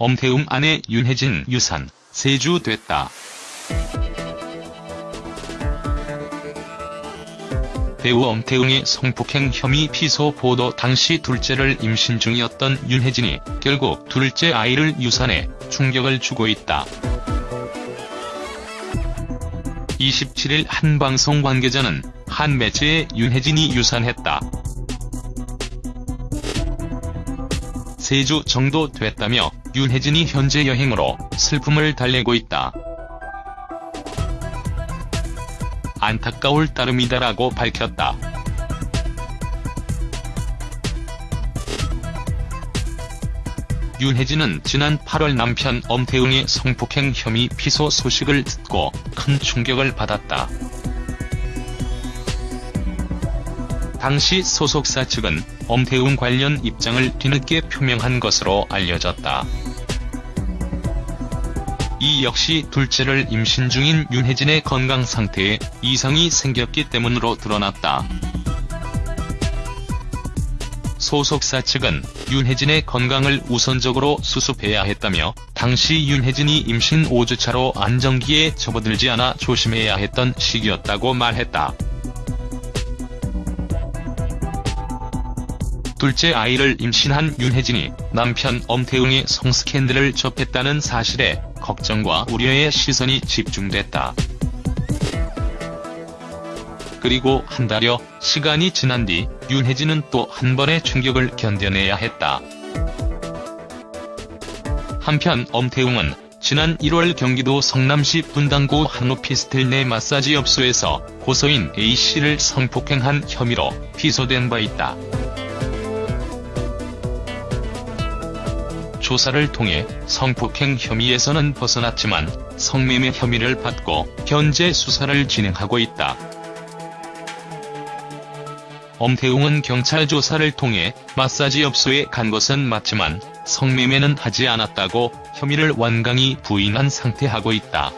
엄태웅 아내 윤혜진 유산, 세주 됐다. 배우 엄태웅의 성폭행 혐의 피소 보도 당시 둘째를 임신 중이었던 윤혜진이 결국 둘째 아이를 유산해 충격을 주고 있다. 27일 한 방송 관계자는 한 매체에 윤혜진이 유산했다. 3주 정도 됐다며 윤혜진이 현재 여행으로 슬픔을 달래고 있다. 안타까울 따름이다라고 밝혔다. 윤혜진은 지난 8월 남편 엄태웅의 성폭행 혐의 피소 소식을 듣고 큰 충격을 받았다. 당시 소속사 측은 엄태웅 관련 입장을 뒤늦게 표명한 것으로 알려졌다. 이 역시 둘째를 임신 중인 윤혜진의 건강 상태에 이상이 생겼기 때문으로 드러났다. 소속사 측은 윤혜진의 건강을 우선적으로 수습해야 했다며 당시 윤혜진이 임신 5주차로 안정기에 접어들지 않아 조심해야 했던 시기였다고 말했다. 둘째 아이를 임신한 윤혜진이 남편 엄태웅의 성스캔들을 접했다는 사실에 걱정과 우려의 시선이 집중됐다. 그리고 한 달여 시간이 지난 뒤 윤혜진은 또 한 번의 충격을 견뎌내야 했다. 한편 엄태웅은 지난 1월 경기도 성남시 분당구 한 오피스텔 내 마사지 업소에서 고소인 A씨를 성폭행한 혐의로 기소된 바 있다. 조사를 통해 성폭행 혐의에서는 벗어났지만 성매매 혐의를 받고 현재 수사를 진행하고 있다. 엄태웅은 경찰 조사를 통해 마사지 업소에 간 것은 맞지만 성매매는 하지 않았다고 혐의를 완강히 부인한 상태하고 있다.